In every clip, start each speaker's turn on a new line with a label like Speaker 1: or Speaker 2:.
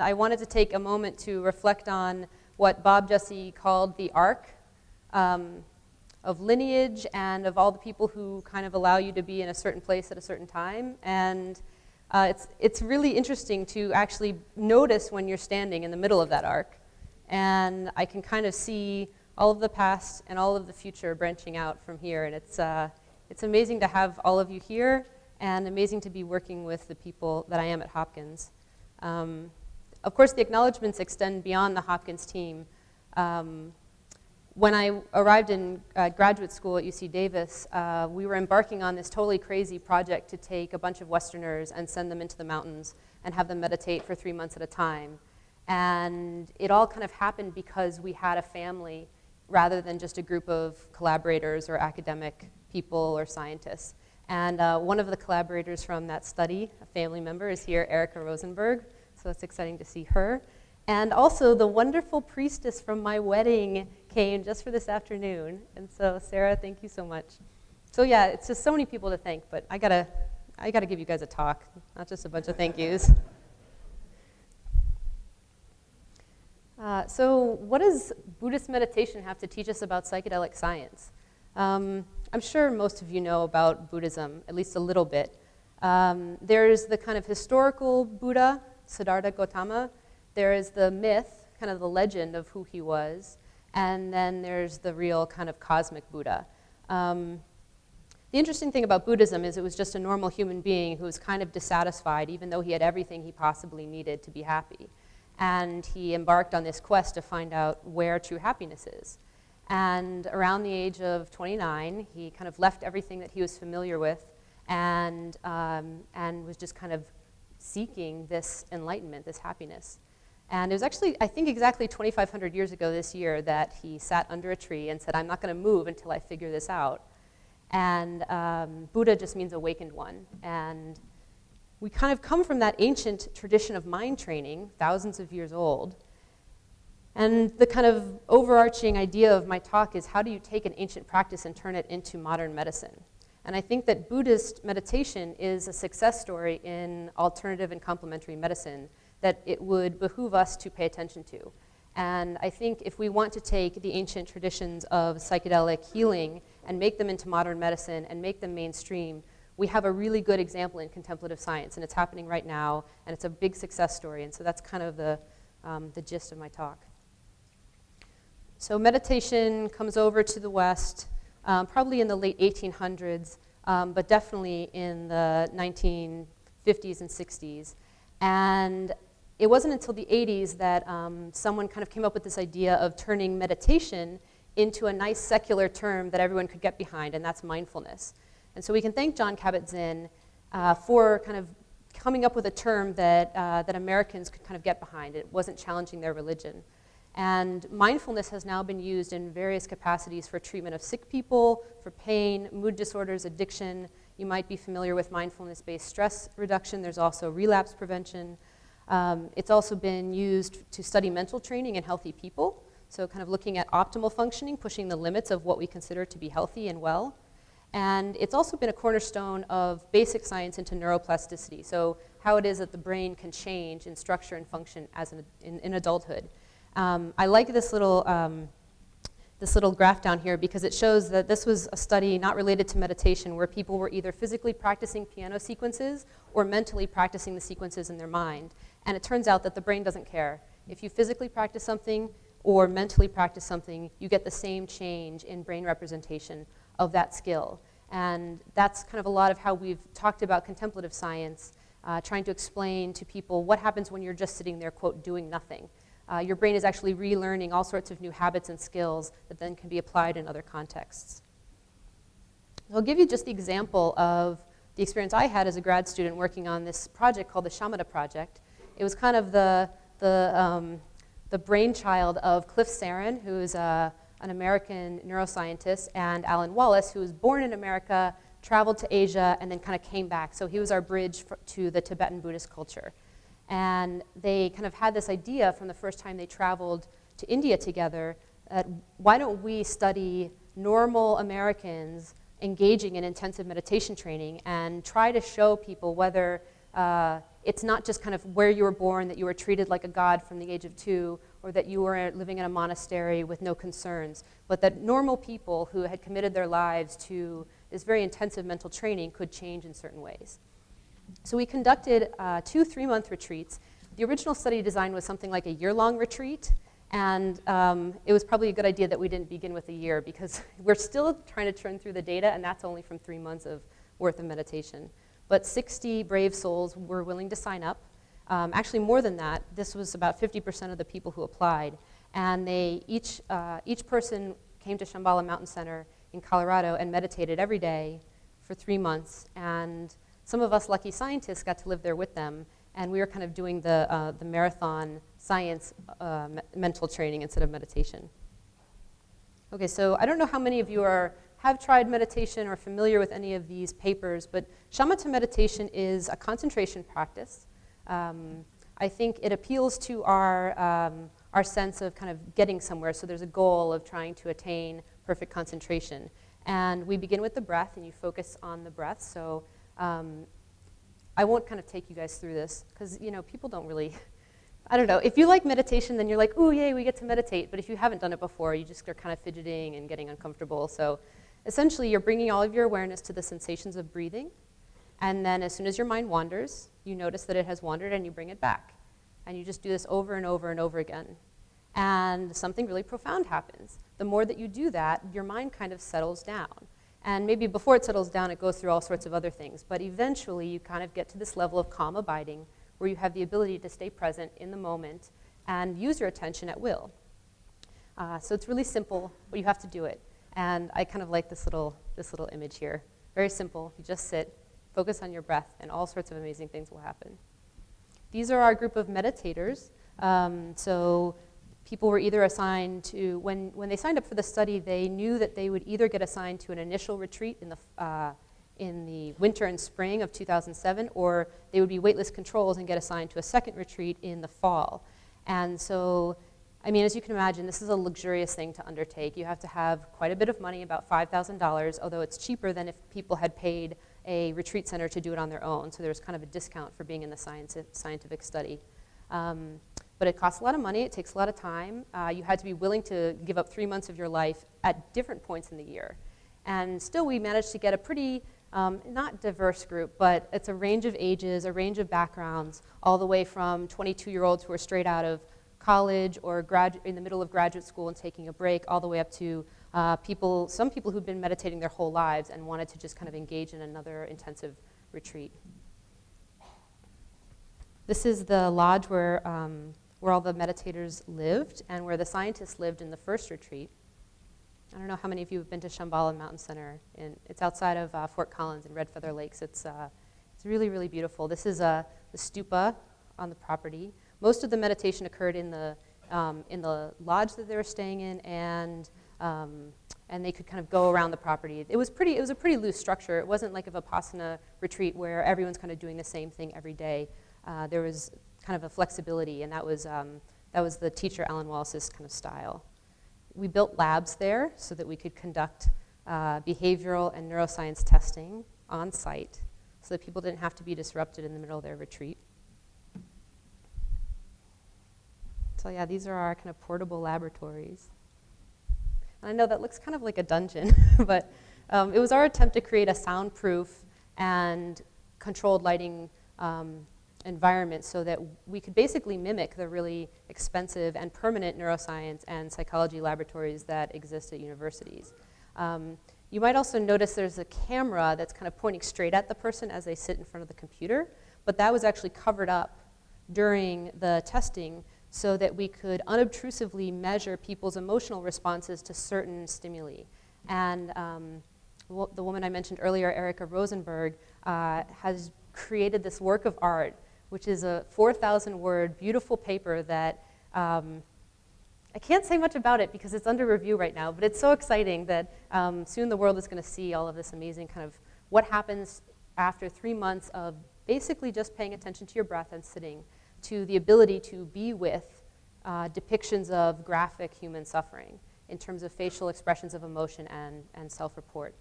Speaker 1: I wanted to take a moment to reflect on what Bob Jesse called the arc um, of lineage and of all the people who kind of allow you to be in a certain place at a certain time. And uh, it's, it's really interesting to actually notice when you're standing in the middle of that arc. And I can kind of see all of the past and all of the future branching out from here. And it's, uh, it's amazing to have all of you here and amazing to be working with the people that I am at Hopkins. Um, of course, the acknowledgments extend beyond the Hopkins team. Um, when I arrived in uh, graduate school at UC Davis, uh, we were embarking on this totally crazy project to take a bunch of Westerners and send them into the mountains and have them meditate for three months at a time. And it all kind of happened because we had a family rather than just a group of collaborators or academic people or scientists. And uh, one of the collaborators from that study, a family member, is here, Erica Rosenberg, so it's exciting to see her. And also the wonderful priestess from my wedding came just for this afternoon. And so Sarah, thank you so much. So yeah, it's just so many people to thank, but I gotta, I gotta give you guys a talk, not just a bunch of thank yous. Uh, so what does Buddhist meditation have to teach us about psychedelic science? Um, I'm sure most of you know about Buddhism, at least a little bit. Um, there's the kind of historical Buddha Siddhartha Gautama. There is the myth, kind of the legend of who he was, and then there's the real kind of cosmic Buddha. Um, the interesting thing about Buddhism is it was just a normal human being who was kind of dissatisfied, even though he had everything he possibly needed to be happy. And he embarked on this quest to find out where true happiness is. And around the age of 29, he kind of left everything that he was familiar with and, um, and was just kind of seeking this enlightenment, this happiness. And it was actually, I think, exactly 2,500 years ago this year that he sat under a tree and said, I'm not going to move until I figure this out. And um, Buddha just means awakened one. And we kind of come from that ancient tradition of mind training, thousands of years old. And the kind of overarching idea of my talk is how do you take an ancient practice and turn it into modern medicine? And I think that Buddhist meditation is a success story in alternative and complementary medicine that it would behoove us to pay attention to. And I think if we want to take the ancient traditions of psychedelic healing and make them into modern medicine and make them mainstream, we have a really good example in contemplative science, and it's happening right now, and it's a big success story, and so that's kind of the, um, the gist of my talk. So meditation comes over to the West, um, probably in the late 1800s, um, but definitely in the 1950s and 60s. And it wasn't until the 80s that um, someone kind of came up with this idea of turning meditation into a nice secular term that everyone could get behind, and that's mindfulness. And so we can thank Jon Kabat-Zinn uh, for kind of coming up with a term that, uh, that Americans could kind of get behind. It wasn't challenging their religion. And mindfulness has now been used in various capacities for treatment of sick people, for pain, mood disorders, addiction. You might be familiar with mindfulness-based stress reduction. There's also relapse prevention. Um, it's also been used to study mental training in healthy people. So kind of looking at optimal functioning, pushing the limits of what we consider to be healthy and well. And it's also been a cornerstone of basic science into neuroplasticity. So how it is that the brain can change in structure and function as an, in, in adulthood. Um, I like this little, um, this little graph down here because it shows that this was a study not related to meditation where people were either physically practicing piano sequences or mentally practicing the sequences in their mind. And it turns out that the brain doesn't care. If you physically practice something or mentally practice something, you get the same change in brain representation of that skill. And that's kind of a lot of how we've talked about contemplative science, uh, trying to explain to people what happens when you're just sitting there, quote, doing nothing uh, your brain is actually relearning all sorts of new habits and skills that then can be applied in other contexts. I'll give you just the example of the experience I had as a grad student working on this project called the Shamatha Project. It was kind of the, the, um, the brainchild of Cliff Saron, who's uh, an American neuroscientist, and Alan Wallace, who was born in America, traveled to Asia, and then kind of came back. So he was our bridge to the Tibetan Buddhist culture. And they kind of had this idea from the first time they traveled to India together that why don't we study normal Americans engaging in intensive meditation training and try to show people whether uh, it's not just kind of where you were born, that you were treated like a god from the age of two, or that you were living in a monastery with no concerns, but that normal people who had committed their lives to this very intensive mental training could change in certain ways. So we conducted uh, two three month retreats. The original study design was something like a year long retreat, and um, it was probably a good idea that we didn't begin with a year because we're still trying to churn through the data, and that's only from three months of worth of meditation. But 60 brave souls were willing to sign up. Um, actually, more than that, this was about 50% of the people who applied. And they each, uh, each person came to Shambhala Mountain Center in Colorado and meditated every day for three months. And some of us lucky scientists got to live there with them. And we were kind of doing the, uh, the marathon science uh, me mental training instead of meditation. Okay, so I don't know how many of you are have tried meditation or familiar with any of these papers, but shamatha meditation is a concentration practice. Um, I think it appeals to our, um, our sense of kind of getting somewhere. So there's a goal of trying to attain perfect concentration. And we begin with the breath, and you focus on the breath. So um, I won't kind of take you guys through this, because you know people don't really, I don't know. If you like meditation, then you're like, ooh, yay, we get to meditate. But if you haven't done it before, you just are kind of fidgeting and getting uncomfortable. So Essentially, you're bringing all of your awareness to the sensations of breathing, and then as soon as your mind wanders, you notice that it has wandered and you bring it back. And you just do this over and over and over again. And something really profound happens. The more that you do that, your mind kind of settles down. And maybe before it settles down, it goes through all sorts of other things. But eventually, you kind of get to this level of calm abiding where you have the ability to stay present in the moment and use your attention at will. Uh, so it's really simple, but you have to do it. And I kind of like this little, this little image here. Very simple. You just sit, focus on your breath, and all sorts of amazing things will happen. These are our group of meditators. Um, so people were either assigned to, when, when they signed up for the study, they knew that they would either get assigned to an initial retreat in the, uh, in the winter and spring of 2007, or they would be waitlist controls and get assigned to a second retreat in the fall. And so I mean, as you can imagine, this is a luxurious thing to undertake. You have to have quite a bit of money, about $5,000, although it's cheaper than if people had paid a retreat center to do it on their own. So there's kind of a discount for being in the science, scientific study. Um, but it costs a lot of money, it takes a lot of time. Uh, you had to be willing to give up three months of your life at different points in the year. And still, we managed to get a pretty, um, not diverse group, but it's a range of ages, a range of backgrounds, all the way from 22 year olds who are straight out of college or grad in the middle of graduate school and taking a break, all the way up to uh, people, some people who've been meditating their whole lives and wanted to just kind of engage in another intensive retreat. This is the lodge where, um, where all the meditators lived and where the scientists lived in the first retreat. I don't know how many of you have been to Shambhala Mountain Center. In, it's outside of uh, Fort Collins in Red Feather Lakes. It's, uh, it's really, really beautiful. This is uh, the stupa on the property. Most of the meditation occurred in the, um, in the lodge that they were staying in, and, um, and they could kind of go around the property. It was, pretty, it was a pretty loose structure. It wasn't like a Vipassana retreat where everyone's kind of doing the same thing every day. Uh, there was kind of a flexibility, and that was, um, that was the teacher Alan Wallace's kind of style. We built labs there so that we could conduct uh, behavioral and neuroscience testing on site so that people didn't have to be disrupted in the middle of their retreat. So yeah, these are our kind of portable laboratories. And I know that looks kind of like a dungeon, but um, it was our attempt to create a soundproof and controlled lighting um, environment so that we could basically mimic the really expensive and permanent neuroscience and psychology laboratories that exist at universities. Um, you might also notice there's a camera that's kind of pointing straight at the person as they sit in front of the computer, but that was actually covered up during the testing so that we could unobtrusively measure people's emotional responses to certain stimuli. And um, the woman I mentioned earlier, Erica Rosenberg, uh, has created this work of art, which is a 4,000 word beautiful paper that um, I can't say much about it because it's under review right now, but it's so exciting that um, soon the world is going to see all of this amazing kind of what happens after three months of basically just paying attention to your breath and sitting to the ability to be with uh, depictions of graphic human suffering in terms of facial expressions of emotion and, and self-report.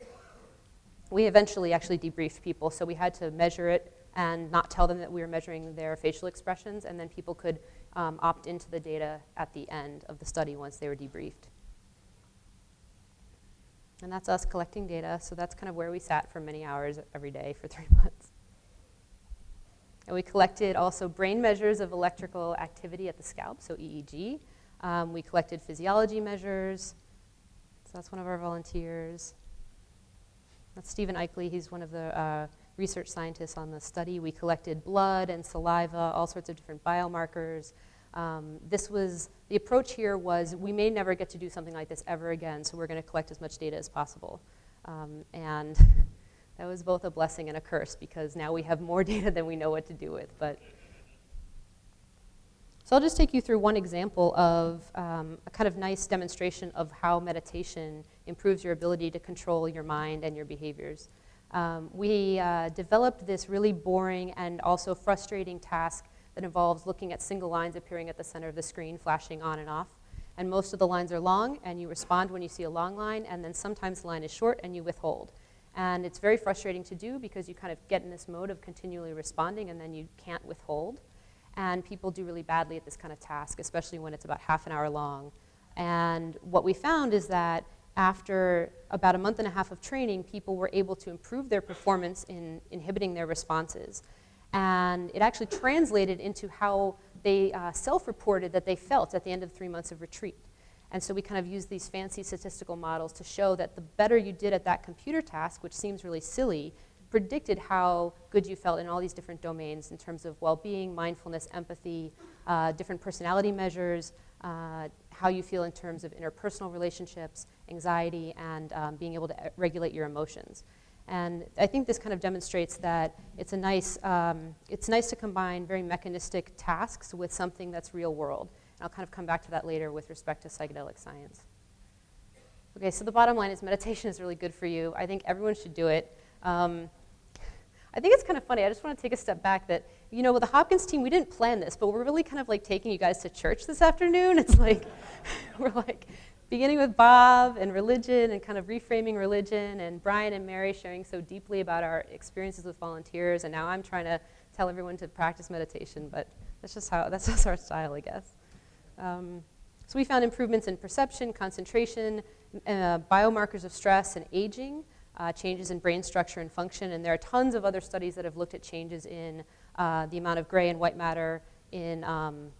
Speaker 1: we eventually actually debriefed people, so we had to measure it and not tell them that we were measuring their facial expressions, and then people could um, opt into the data at the end of the study once they were debriefed. And that's us collecting data, so that's kind of where we sat for many hours every day for three months. And we collected also brain measures of electrical activity at the scalp, so EEG. Um, we collected physiology measures. So that's one of our volunteers. That's Stephen Aichele. He's one of the uh, research scientists on the study. We collected blood and saliva, all sorts of different biomarkers. Um, this was, the approach here was we may never get to do something like this ever again, so we're going to collect as much data as possible. Um, and that was both a blessing and a curse because now we have more data than we know what to do with. But so I'll just take you through one example of um, a kind of nice demonstration of how meditation improves your ability to control your mind and your behaviors. Um, we uh, developed this really boring and also frustrating task that involves looking at single lines appearing at the center of the screen, flashing on and off. And most of the lines are long, and you respond when you see a long line, and then sometimes the line is short and you withhold. And it's very frustrating to do because you kind of get in this mode of continually responding and then you can't withhold. And people do really badly at this kind of task, especially when it's about half an hour long. And what we found is that after about a month and a half of training, people were able to improve their performance in inhibiting their responses. And it actually translated into how they uh, self-reported that they felt at the end of three months of retreat. And so we kind of used these fancy statistical models to show that the better you did at that computer task, which seems really silly, predicted how good you felt in all these different domains in terms of well-being, mindfulness, empathy, uh, different personality measures, uh, how you feel in terms of interpersonal relationships, anxiety, and um, being able to regulate your emotions. And I think this kind of demonstrates that it's a nice, um, it's nice to combine very mechanistic tasks with something that's real world. And I'll kind of come back to that later with respect to psychedelic science. Okay, so the bottom line is meditation is really good for you. I think everyone should do it. Um, I think it's kind of funny. I just want to take a step back that, you know, with the Hopkins team, we didn't plan this, but we're really kind of like taking you guys to church this afternoon. It's like, we're like beginning with Bob and religion and kind of reframing religion and Brian and Mary sharing so deeply about our experiences with volunteers. And now I'm trying to tell everyone to practice meditation, but that's just how, that's just our style, I guess. Um, so we found improvements in perception, concentration, uh, biomarkers of stress and aging, uh, changes in brain structure and function, and there are tons of other studies that have looked at changes in uh, the amount of gray and white matter in, um,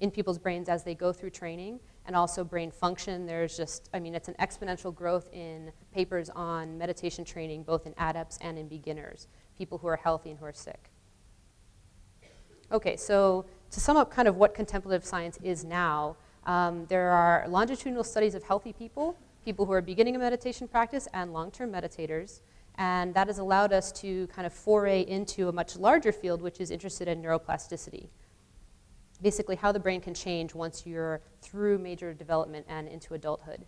Speaker 1: in people's brains as they go through training, and also brain function. There's just, I mean, it's an exponential growth in papers on meditation training, both in adepts and in beginners, people who are healthy and who are sick. Okay, so to sum up kind of what contemplative science is now, um, there are longitudinal studies of healthy people, people who are beginning a meditation practice and long-term meditators, and that has allowed us to kind of foray into a much larger field which is interested in neuroplasticity. Basically how the brain can change once you're through major development and into adulthood.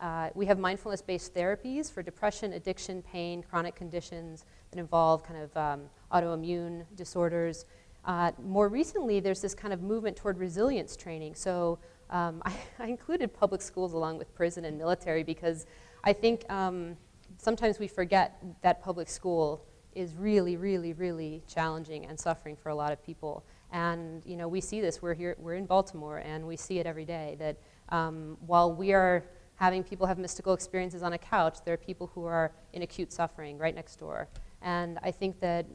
Speaker 1: Uh, we have mindfulness-based therapies for depression, addiction, pain, chronic conditions that involve kind of um, autoimmune disorders, uh, more recently, there's this kind of movement toward resilience training. So um, I, I, included public schools along with prison and military because I think um, sometimes we forget that public school is really, really, really challenging and suffering for a lot of people. And you know, we see this. We're here. We're in Baltimore, and we see it every day. That um, while we are having people have mystical experiences on a couch, there are people who are in acute suffering right next door. And I think that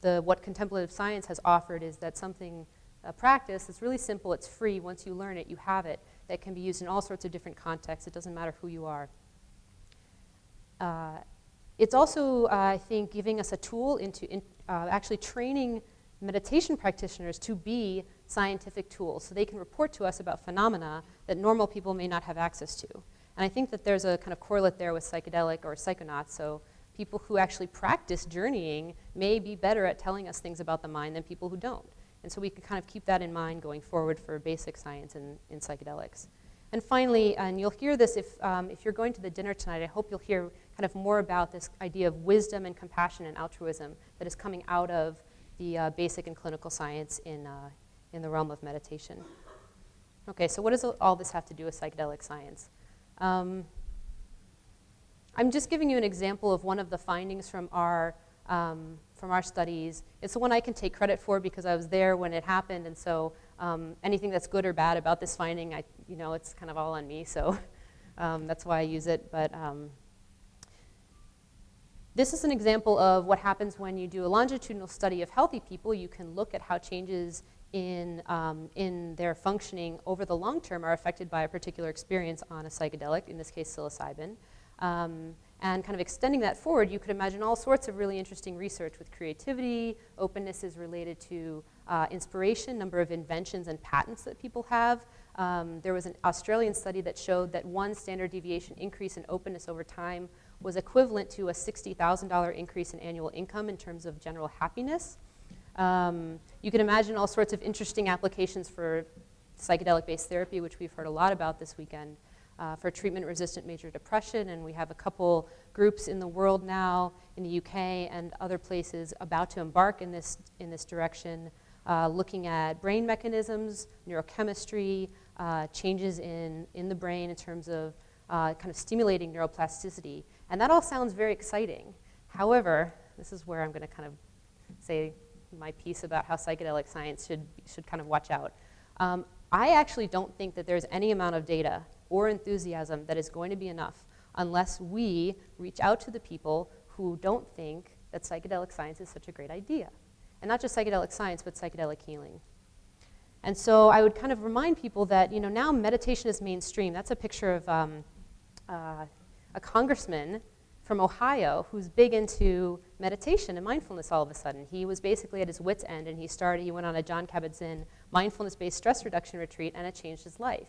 Speaker 1: the, what contemplative science has offered is that something, a practice that's really simple, it's free, once you learn it, you have it, that can be used in all sorts of different contexts, it doesn't matter who you are. Uh, it's also, uh, I think, giving us a tool into in, uh, actually training meditation practitioners to be scientific tools so they can report to us about phenomena that normal people may not have access to. And I think that there's a kind of correlate there with psychedelic or psychonauts. So people who actually practice journeying may be better at telling us things about the mind than people who don't. And so we can kind of keep that in mind going forward for basic science in, in psychedelics. And finally, and you'll hear this if, um, if you're going to the dinner tonight, I hope you'll hear kind of more about this idea of wisdom and compassion and altruism that is coming out of the uh, basic and clinical science in, uh, in the realm of meditation. Okay, so what does all this have to do with psychedelic science? Um, I'm just giving you an example of one of the findings from our, um, from our studies. It's the one I can take credit for because I was there when it happened, and so um, anything that's good or bad about this finding, I, you know, it's kind of all on me, so um, that's why I use it. But um, this is an example of what happens when you do a longitudinal study of healthy people. You can look at how changes in, um, in their functioning over the long term are affected by a particular experience on a psychedelic, in this case psilocybin. Um, and kind of extending that forward, you could imagine all sorts of really interesting research with creativity, openness is related to uh, inspiration, number of inventions and patents that people have. Um, there was an Australian study that showed that one standard deviation increase in openness over time was equivalent to a $60,000 increase in annual income in terms of general happiness. Um, you can imagine all sorts of interesting applications for psychedelic-based therapy, which we've heard a lot about this weekend, uh, for treatment-resistant major depression, and we have a couple groups in the world now, in the UK and other places, about to embark in this, in this direction, uh, looking at brain mechanisms, neurochemistry, uh, changes in, in the brain in terms of uh, kind of stimulating neuroplasticity. And that all sounds very exciting. However, this is where I'm going to kind of say my piece about how psychedelic science should, should kind of watch out. Um, I actually don't think that there's any amount of data or enthusiasm that is going to be enough unless we reach out to the people who don't think that psychedelic science is such a great idea. And not just psychedelic science, but psychedelic healing. And so I would kind of remind people that, you know, now meditation is mainstream. That's a picture of um, uh, a congressman from Ohio who's big into meditation and mindfulness all of a sudden. He was basically at his wits' end and he started, he went on a Jon Kabat-Zinn mindfulness-based stress reduction retreat and it changed his life.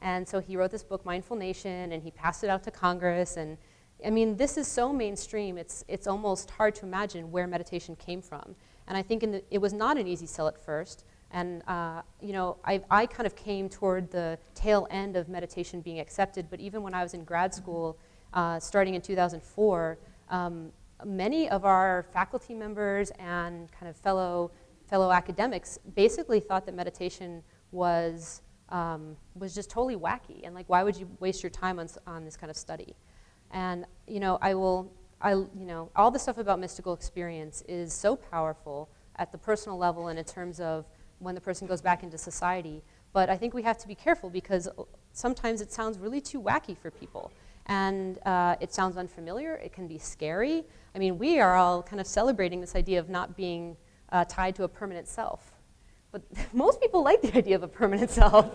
Speaker 1: And so he wrote this book, Mindful Nation, and he passed it out to Congress. And I mean, this is so mainstream, it's, it's almost hard to imagine where meditation came from. And I think the, it was not an easy sell at first. And uh, you know, I, I kind of came toward the tail end of meditation being accepted, but even when I was in grad school, uh, starting in 2004, um, many of our faculty members and kind of fellow, fellow academics basically thought that meditation was, um, was just totally wacky. And like, why would you waste your time on, on this kind of study? And you know, I will, I, you know, all the stuff about mystical experience is so powerful at the personal level and in terms of when the person goes back into society. But I think we have to be careful because sometimes it sounds really too wacky for people. And uh, it sounds unfamiliar, it can be scary. I mean, we are all kind of celebrating this idea of not being uh, tied to a permanent self. But most people like the idea of a permanent self.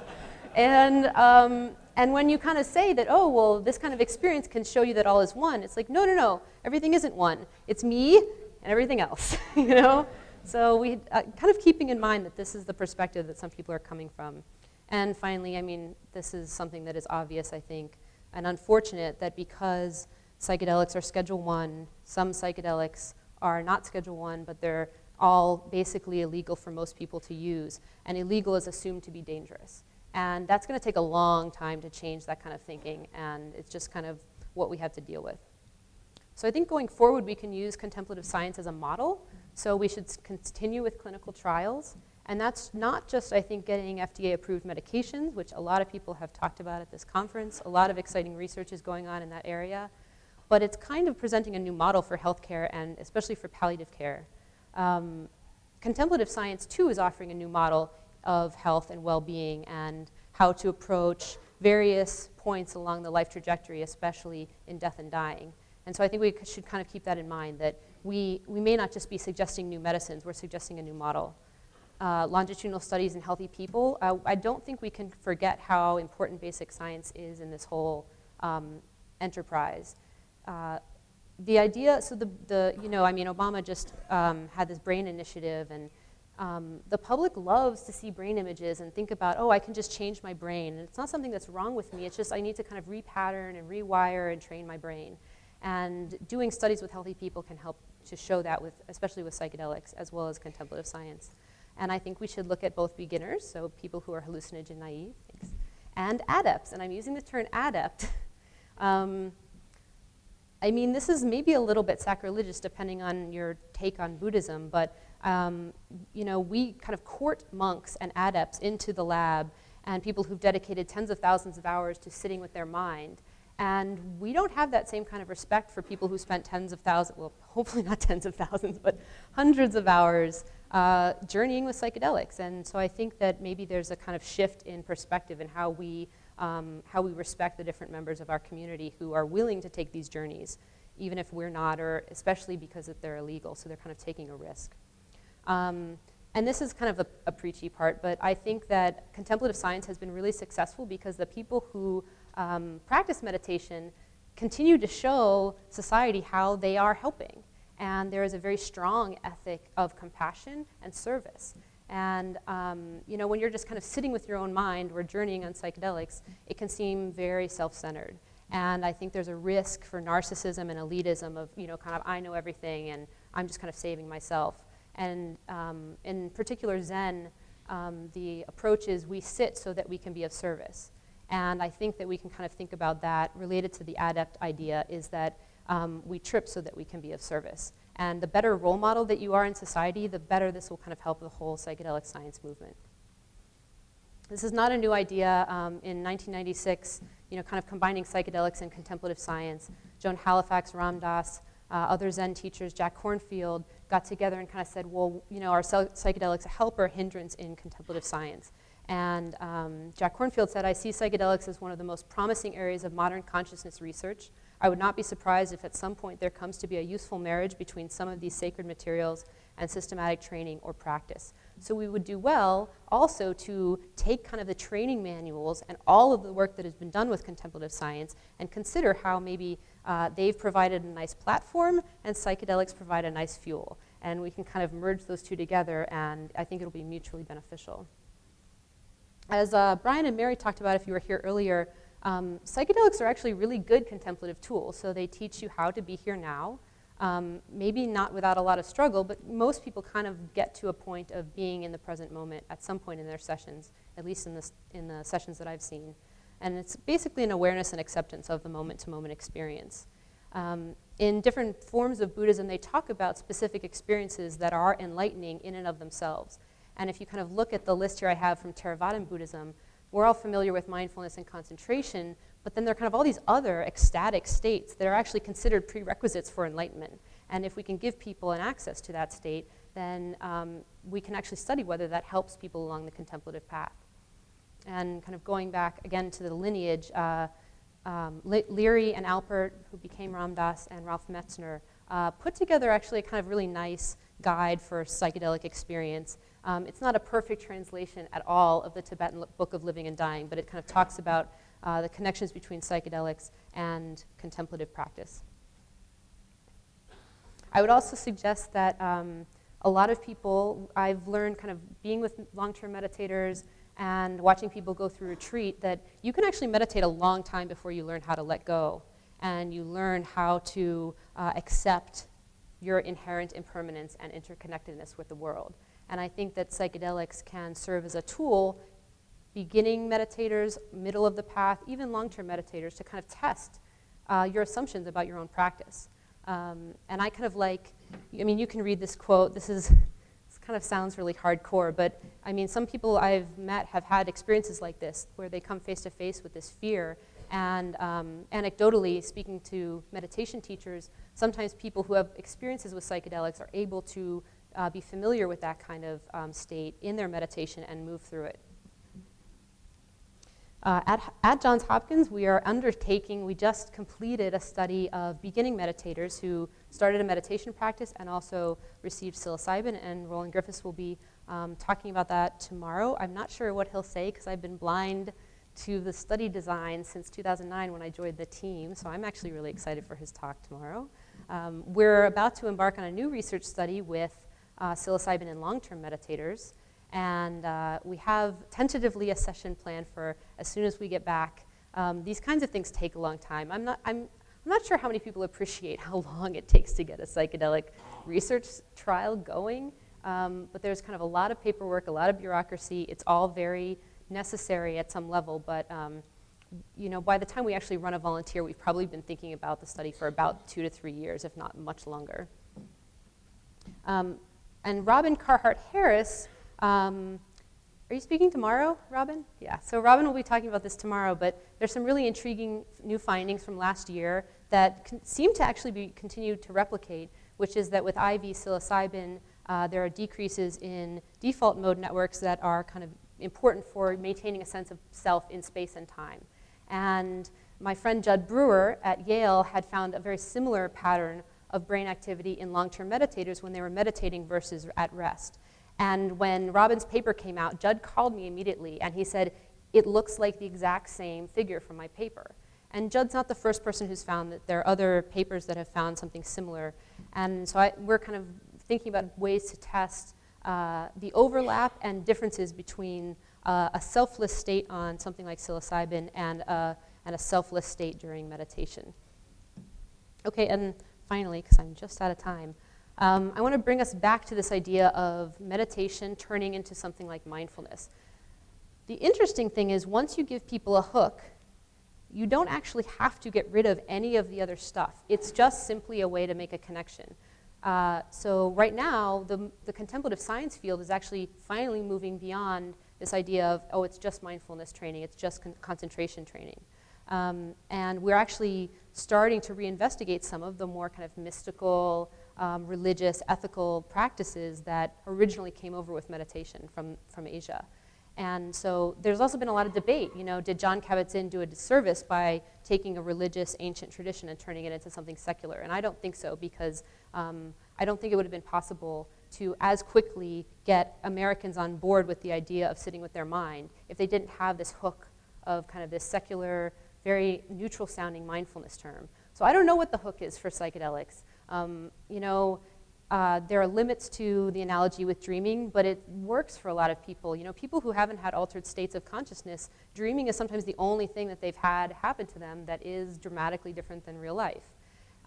Speaker 1: and, um, and when you kind of say that, oh, well, this kind of experience can show you that all is one, it's like, no, no, no, everything isn't one. It's me and everything else, you know? So we, uh, kind of keeping in mind that this is the perspective that some people are coming from. And finally, I mean, this is something that is obvious, I think, and unfortunate that because psychedelics are Schedule 1, some psychedelics are not Schedule 1, but they're all basically illegal for most people to use. And illegal is assumed to be dangerous. And that's going to take a long time to change that kind of thinking, and it's just kind of what we have to deal with. So I think going forward, we can use contemplative science as a model. So we should continue with clinical trials and that's not just, I think, getting FDA-approved medications, which a lot of people have talked about at this conference. A lot of exciting research is going on in that area. But it's kind of presenting a new model for healthcare and especially for palliative care. Um, contemplative science, too, is offering a new model of health and well-being and how to approach various points along the life trajectory, especially in death and dying. And so I think we should kind of keep that in mind, that we, we may not just be suggesting new medicines, we're suggesting a new model uh, longitudinal studies in healthy people, uh, I don't think we can forget how important basic science is in this whole um, enterprise. Uh, the idea, so the, the, you know, I mean, Obama just um, had this brain initiative and um, the public loves to see brain images and think about, oh, I can just change my brain. And it's not something that's wrong with me, it's just I need to kind of repattern and rewire and train my brain. And doing studies with healthy people can help to show that, with, especially with psychedelics, as well as contemplative science. And I think we should look at both beginners, so people who are hallucinogen naive, and adepts. And I'm using the term adept. um, I mean, this is maybe a little bit sacrilegious depending on your take on Buddhism, but um, you know, we kind of court monks and adepts into the lab and people who've dedicated tens of thousands of hours to sitting with their mind. And we don't have that same kind of respect for people who spent tens of thousands, well, hopefully not tens of thousands, but hundreds of hours uh, journeying with psychedelics. And so I think that maybe there's a kind of shift in perspective in how we, um, how we respect the different members of our community who are willing to take these journeys, even if we're not, or especially because they're illegal, so they're kind of taking a risk. Um, and this is kind of a, a, preachy part, but I think that contemplative science has been really successful because the people who um, practice meditation continue to show society how they are helping. And there is a very strong ethic of compassion and service. And um, you know, when you're just kind of sitting with your own mind or journeying on psychedelics, it can seem very self-centered. And I think there's a risk for narcissism and elitism of, you know, kind of I know everything and I'm just kind of saving myself. And um, in particular Zen, um, the approach is we sit so that we can be of service. And I think that we can kind of think about that related to the adept idea is that um, we trip so that we can be of service. And the better role model that you are in society, the better this will kind of help the whole psychedelic science movement. This is not a new idea. Um, in 1996, you know, kind of combining psychedelics and contemplative science, Joan Halifax, Ram Dass, uh, other Zen teachers, Jack Kornfield, got together and kind of said, well, you know, are psychedelics a help or hindrance in contemplative science? And um, Jack Kornfield said, I see psychedelics as one of the most promising areas of modern consciousness research. I would not be surprised if at some point there comes to be a useful marriage between some of these sacred materials and systematic training or practice. So we would do well also to take kind of the training manuals and all of the work that has been done with contemplative science and consider how maybe uh, they've provided a nice platform and psychedelics provide a nice fuel. And we can kind of merge those two together and I think it'll be mutually beneficial. As uh, Brian and Mary talked about if you were here earlier, um, psychedelics are actually really good contemplative tools. So they teach you how to be here now, um, maybe not without a lot of struggle, but most people kind of get to a point of being in the present moment at some point in their sessions, at least in, in the sessions that I've seen. And it's basically an awareness and acceptance of the moment-to-moment -moment experience. Um, in different forms of Buddhism, they talk about specific experiences that are enlightening in and of themselves. And if you kind of look at the list here I have from Theravadan Buddhism, we're all familiar with mindfulness and concentration, but then there are kind of all these other ecstatic states that are actually considered prerequisites for enlightenment. And if we can give people an access to that state, then um, we can actually study whether that helps people along the contemplative path. And kind of going back again to the lineage, uh, um, Leary and Alpert, who became Ram Dass, and Ralph Metzner, uh, put together actually a kind of really nice guide for psychedelic experience um, it's not a perfect translation at all of the Tibetan Book of Living and Dying, but it kind of talks about uh, the connections between psychedelics and contemplative practice. I would also suggest that um, a lot of people, I've learned kind of being with long-term meditators and watching people go through retreat that you can actually meditate a long time before you learn how to let go and you learn how to uh, accept your inherent impermanence and interconnectedness with the world. And I think that psychedelics can serve as a tool, beginning meditators, middle of the path, even long-term meditators, to kind of test uh, your assumptions about your own practice. Um, and I kind of like, I mean, you can read this quote. This is, this kind of sounds really hardcore, but I mean, some people I've met have had experiences like this, where they come face to face with this fear. And um, anecdotally, speaking to meditation teachers, sometimes people who have experiences with psychedelics are able to uh, be familiar with that kind of um, state in their meditation and move through it. Uh, at, at, Johns Hopkins, we are undertaking, we just completed a study of beginning meditators who started a meditation practice and also received psilocybin, and Roland Griffiths will be um, talking about that tomorrow. I'm not sure what he'll say because I've been blind to the study design since 2009 when I joined the team, so I'm actually really excited for his talk tomorrow. Um, we're about to embark on a new research study with uh, psilocybin in long-term meditators. And uh, we have tentatively a session planned for as soon as we get back. Um, these kinds of things take a long time. I'm not, I'm, I'm not sure how many people appreciate how long it takes to get a psychedelic research trial going. Um, but there's kind of a lot of paperwork, a lot of bureaucracy. It's all very necessary at some level, but um, you know, by the time we actually run a volunteer, we've probably been thinking about the study for about two to three years, if not much longer. Um, and Robin Carhart Harris um, are you speaking tomorrow, Robin? Yeah, so Robin will be talking about this tomorrow, but there's some really intriguing new findings from last year that seem to actually be continued to replicate, which is that with IV psilocybin, uh, there are decreases in default mode networks that are kind of important for maintaining a sense of self in space and time. And my friend Judd Brewer at Yale had found a very similar pattern of brain activity in long-term meditators when they were meditating versus at rest. And when Robin's paper came out, Judd called me immediately and he said, it looks like the exact same figure from my paper. And Judd's not the first person who's found that there are other papers that have found something similar. And so I, we're kind of thinking about ways to test uh, the overlap and differences between uh, a selfless state on something like psilocybin and, uh, and a selfless state during meditation. Okay, and finally, because I'm just out of time, um, I want to bring us back to this idea of meditation turning into something like mindfulness. The interesting thing is once you give people a hook, you don't actually have to get rid of any of the other stuff. It's just simply a way to make a connection. Uh, so right now, the, the contemplative science field is actually finally moving beyond this idea of, oh, it's just mindfulness training, it's just con concentration training. Um, and we're actually starting to reinvestigate some of the more kind of mystical, um, religious, ethical practices that originally came over with meditation from, from Asia. And so there's also been a lot of debate, you know, did Jon Kabat-Zinn do a disservice by taking a religious ancient tradition and turning it into something secular? And I don't think so because um, I don't think it would have been possible to as quickly get Americans on board with the idea of sitting with their mind if they didn't have this hook of kind of this secular, very neutral sounding mindfulness term. So I don't know what the hook is for psychedelics. Um, you know, uh, there are limits to the analogy with dreaming, but it works for a lot of people. You know, people who haven't had altered states of consciousness, dreaming is sometimes the only thing that they've had happen to them that is dramatically different than real life.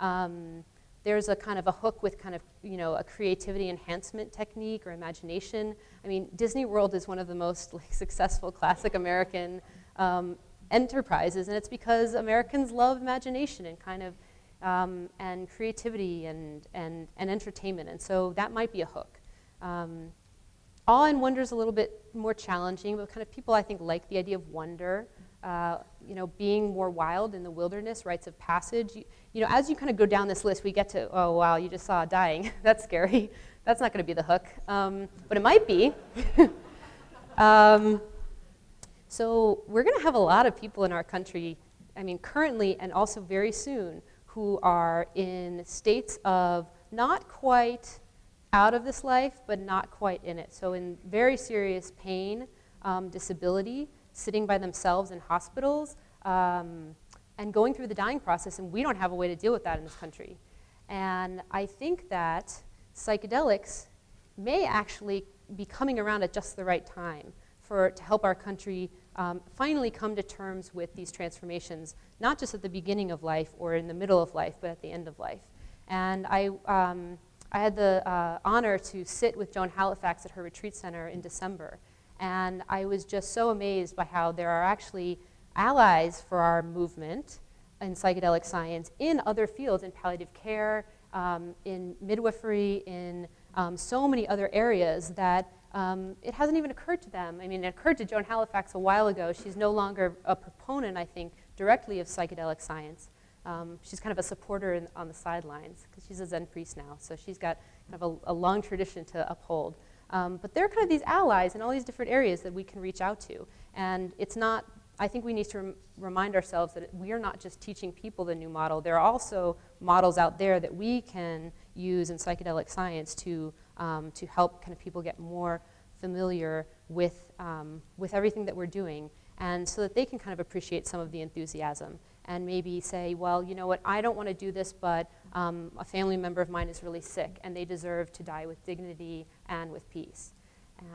Speaker 1: Um, there's a kind of a hook with kind of, you know, a creativity enhancement technique or imagination. I mean, Disney World is one of the most like, successful classic American um, enterprises, and it's because Americans love imagination and kind of um, and creativity and, and, and entertainment. And so that might be a hook. Um, awe and wonder is a little bit more challenging, but kind of people I think like the idea of wonder. Uh, you know, being more wild in the wilderness, rites of passage. You, you, know, as you kind of go down this list, we get to, oh wow, you just saw dying. That's scary. That's not going to be the hook, um, but it might be. so we're going to have a lot of people in our country, I mean, currently and also very soon, who are in states of not quite out of this life, but not quite in it. So in very serious pain, um, disability, sitting by themselves in hospitals, um, and going through the dying process, and we don't have a way to deal with that in this country. And I think that psychedelics may actually be coming around at just the right time for, to help our country um, finally come to terms with these transformations, not just at the beginning of life or in the middle of life, but at the end of life. And I, um, I had the uh, honor to sit with Joan Halifax at her retreat center in December. And I was just so amazed by how there are actually allies for our movement in psychedelic science in other fields, in palliative care, um, in midwifery, in um, so many other areas that um, it hasn't even occurred to them. I mean, it occurred to Joan Halifax a while ago. She's no longer a proponent, I think, directly of psychedelic science. Um, she's kind of a supporter in, on the sidelines because she's a Zen priest now. So she's got kind of a, a long tradition to uphold. Um, but there are kind of these allies in all these different areas that we can reach out to. And it's not, I think we need to rem remind ourselves that we are not just teaching people the new model. There are also models out there that we can use in psychedelic science to um, to help kind of people get more familiar with, um, with everything that we're doing and so that they can kind of appreciate some of the enthusiasm and maybe say, well, you know what, I don't want to do this, but um, a family member of mine is really sick and they deserve to die with dignity and with peace.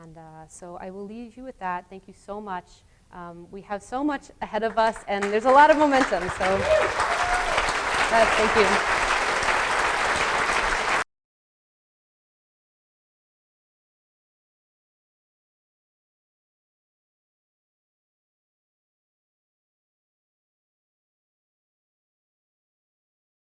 Speaker 1: And uh, so I will leave you with that. Thank you so much. Um, we have so much ahead of us and there's a lot of momentum, so thank you.